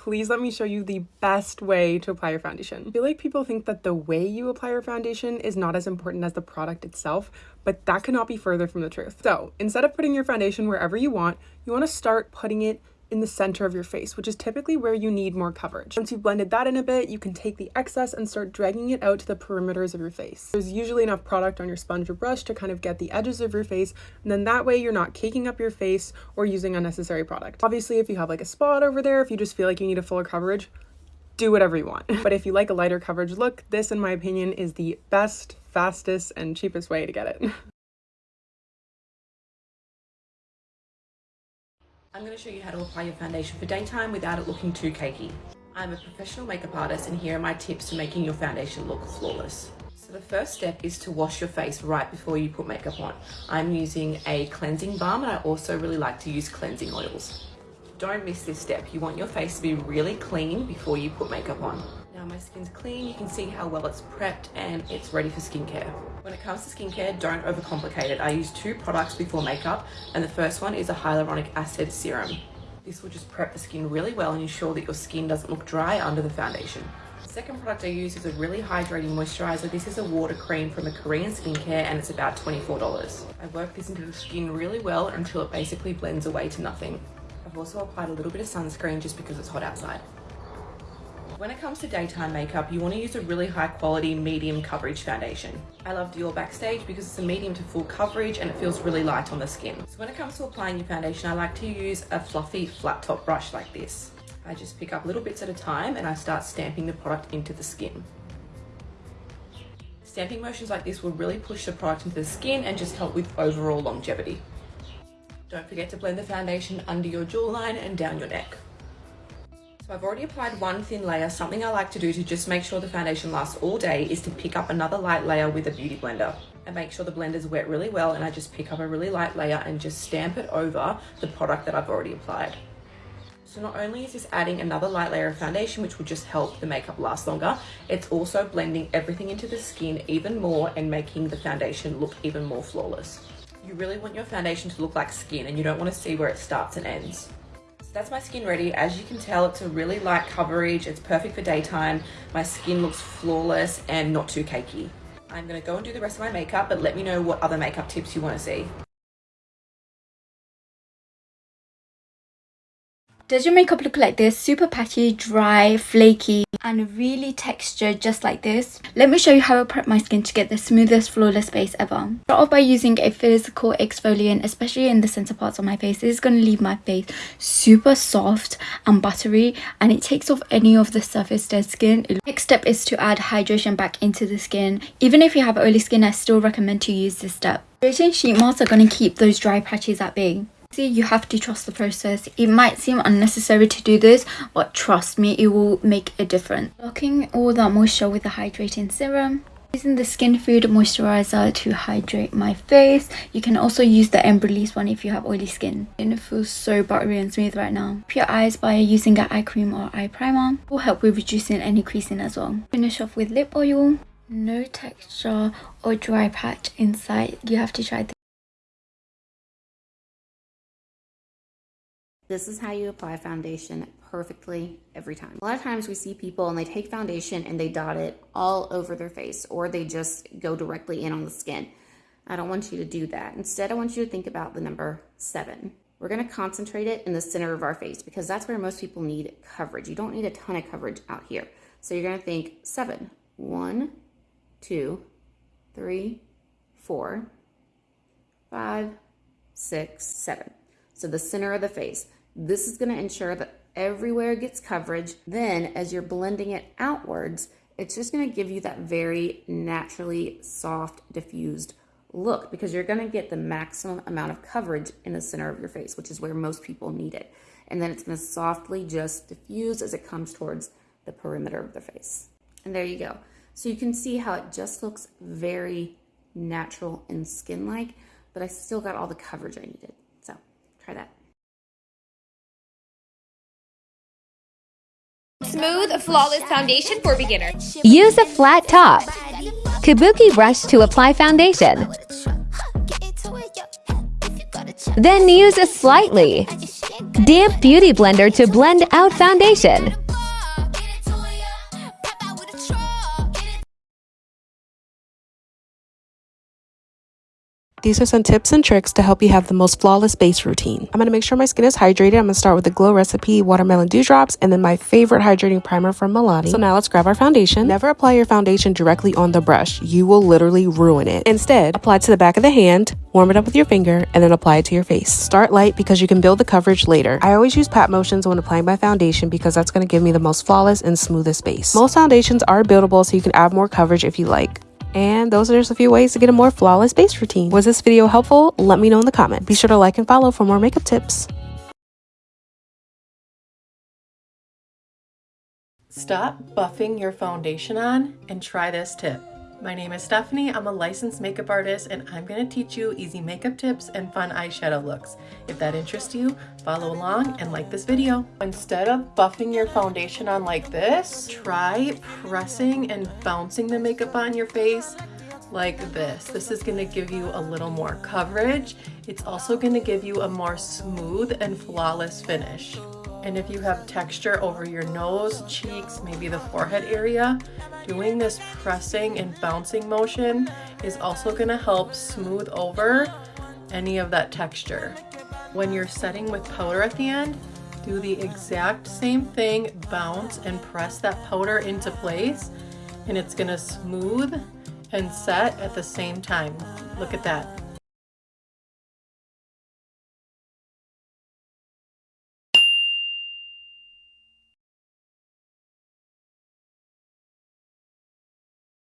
please let me show you the best way to apply your foundation. I feel like people think that the way you apply your foundation is not as important as the product itself, but that cannot be further from the truth. So instead of putting your foundation wherever you want, you want to start putting it in the center of your face, which is typically where you need more coverage. Once you've blended that in a bit, you can take the excess and start dragging it out to the perimeters of your face. There's usually enough product on your sponge or brush to kind of get the edges of your face, and then that way you're not caking up your face or using unnecessary product. Obviously, if you have like a spot over there, if you just feel like you need a fuller coverage, do whatever you want. but if you like a lighter coverage look, this in my opinion is the best, fastest, and cheapest way to get it. I'm going to show you how to apply your foundation for daytime without it looking too cakey. I'm a professional makeup artist and here are my tips for making your foundation look flawless. So the first step is to wash your face right before you put makeup on. I'm using a cleansing balm and I also really like to use cleansing oils. Don't miss this step. You want your face to be really clean before you put makeup on. Now my skin's clean, you can see how well it's prepped and it's ready for skincare. When it comes to skincare, don't overcomplicate it. I use two products before makeup and the first one is a hyaluronic acid serum. This will just prep the skin really well and ensure that your skin doesn't look dry under the foundation. The second product I use is a really hydrating moisturizer. This is a water cream from a Korean skincare and it's about $24. I work this into the skin really well until it basically blends away to nothing. I've also applied a little bit of sunscreen just because it's hot outside. When it comes to daytime makeup, you want to use a really high quality medium coverage foundation. I love Dior Backstage because it's a medium to full coverage and it feels really light on the skin. So when it comes to applying your foundation, I like to use a fluffy flat top brush like this. I just pick up little bits at a time and I start stamping the product into the skin. Stamping motions like this will really push the product into the skin and just help with overall longevity. Don't forget to blend the foundation under your jawline and down your neck. So I've already applied one thin layer. Something I like to do to just make sure the foundation lasts all day is to pick up another light layer with a beauty blender and make sure the blender's wet really well and I just pick up a really light layer and just stamp it over the product that I've already applied. So not only is this adding another light layer of foundation, which will just help the makeup last longer, it's also blending everything into the skin even more and making the foundation look even more flawless. You really want your foundation to look like skin and you don't want to see where it starts and ends. That's my skin ready. As you can tell, it's a really light coverage. It's perfect for daytime. My skin looks flawless and not too cakey. I'm gonna go and do the rest of my makeup, but let me know what other makeup tips you wanna see. Does your makeup look like this? Super patchy, dry, flaky, and really textured just like this? Let me show you how I prep my skin to get the smoothest, flawless base ever. Start off by using a physical exfoliant, especially in the center parts of my face. This is going to leave my face super soft and buttery, and it takes off any of the surface dead skin. Next step is to add hydration back into the skin. Even if you have oily skin, I still recommend to use this step. Hydrating sheet masks are going to keep those dry patches at bay. See, you have to trust the process. It might seem unnecessary to do this, but trust me, it will make a difference. Locking all that moisture with a hydrating serum. Using the Skin Food Moisturizer to hydrate my face. You can also use the Embryolisse one if you have oily skin. And it feels so buttery and smooth right now. Your eyes by using an eye cream or eye primer. Will help with reducing any creasing as well. Finish off with lip oil. No texture or dry patch inside. You have to try this. This is how you apply foundation perfectly every time. A lot of times we see people and they take foundation and they dot it all over their face or they just go directly in on the skin. I don't want you to do that. Instead, I want you to think about the number seven. We're gonna concentrate it in the center of our face because that's where most people need coverage. You don't need a ton of coverage out here. So you're gonna think seven. One, two, three, four, five, six, seven. So the center of the face. This is going to ensure that everywhere gets coverage. Then as you're blending it outwards, it's just going to give you that very naturally soft, diffused look because you're going to get the maximum amount of coverage in the center of your face, which is where most people need it. And then it's going to softly just diffuse as it comes towards the perimeter of the face. And there you go. So you can see how it just looks very natural and skin-like, but I still got all the coverage I needed. So try that. Smooth, flawless foundation for beginners. Use a flat top. Kabuki brush to apply foundation. Then use a slightly Damp Beauty Blender to blend out foundation. These are some tips and tricks to help you have the most flawless base routine. I'm going to make sure my skin is hydrated. I'm going to start with the Glow Recipe Watermelon Dewdrops and then my favorite hydrating primer from Milani. So now let's grab our foundation. Never apply your foundation directly on the brush. You will literally ruin it. Instead, apply it to the back of the hand, warm it up with your finger, and then apply it to your face. Start light because you can build the coverage later. I always use pat motions when applying my foundation because that's going to give me the most flawless and smoothest base. Most foundations are buildable so you can add more coverage if you like. And those are just a few ways to get a more flawless base routine. Was this video helpful? Let me know in the comments. Be sure to like and follow for more makeup tips. Stop buffing your foundation on and try this tip. My name is Stephanie. I'm a licensed makeup artist and I'm going to teach you easy makeup tips and fun eyeshadow looks. If that interests you, follow along and like this video. Instead of buffing your foundation on like this, try pressing and bouncing the makeup on your face like this. This is going to give you a little more coverage. It's also going to give you a more smooth and flawless finish. And if you have texture over your nose, cheeks, maybe the forehead area, doing this pressing and bouncing motion is also gonna help smooth over any of that texture. When you're setting with powder at the end, do the exact same thing, bounce and press that powder into place, and it's gonna smooth and set at the same time. Look at that.